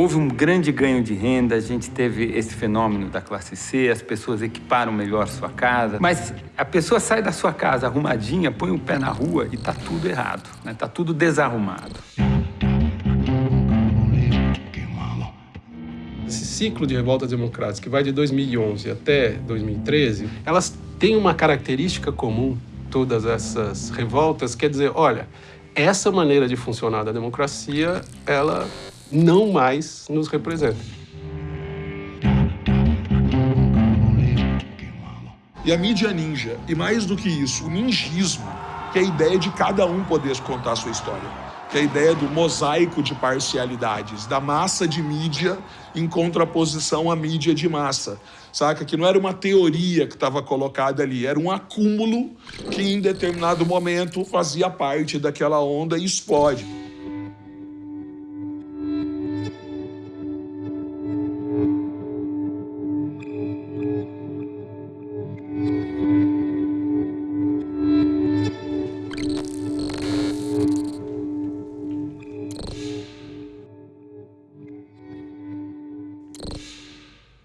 Houve um grande ganho de renda, a gente teve esse fenômeno da classe C, as pessoas equiparam melhor sua casa, mas a pessoa sai da sua casa arrumadinha, põe o pé na rua e tá tudo errado, né? Tá tudo desarrumado. Esse ciclo de revoltas democráticas que vai de 2011 até 2013, elas têm uma característica comum, todas essas revoltas, quer dizer, olha, essa maneira de funcionar da democracia, ela não mais nos representa. E a mídia ninja, e mais do que isso, o ninjismo, que é a ideia de cada um poder contar a sua história que é a ideia do mosaico de parcialidades, da massa de mídia em contraposição à mídia de massa. Saca? Que não era uma teoria que estava colocada ali, era um acúmulo que em determinado momento fazia parte daquela onda e explode.